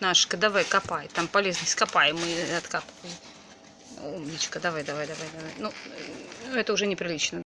Нашка, давай, копай. Там полезность копай, мы откапываем. Умничка, давай, давай, давай, давай. Ну, это уже неприлично.